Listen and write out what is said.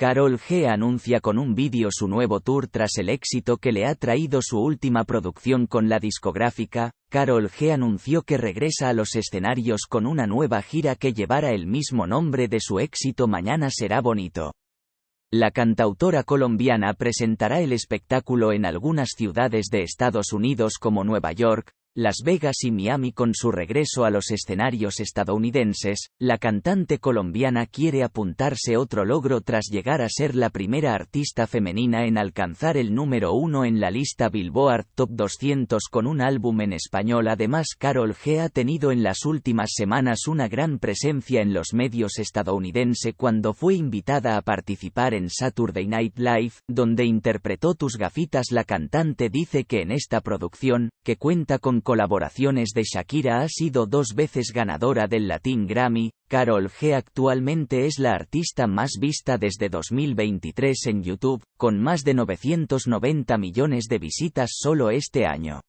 Carol G anuncia con un vídeo su nuevo tour tras el éxito que le ha traído su última producción con la discográfica. Carol G anunció que regresa a los escenarios con una nueva gira que llevará el mismo nombre de su éxito Mañana será bonito. La cantautora colombiana presentará el espectáculo en algunas ciudades de Estados Unidos como Nueva York, las Vegas y Miami con su regreso a los escenarios estadounidenses, la cantante colombiana quiere apuntarse otro logro tras llegar a ser la primera artista femenina en alcanzar el número uno en la lista Billboard Top 200 con un álbum en español. Además, Carol G ha tenido en las últimas semanas una gran presencia en los medios estadounidenses cuando fue invitada a participar en Saturday Night Live, donde interpretó Tus gafitas. La cantante dice que en esta producción, que cuenta con colaboraciones de Shakira ha sido dos veces ganadora del Latin Grammy, Carol G actualmente es la artista más vista desde 2023 en YouTube, con más de 990 millones de visitas solo este año.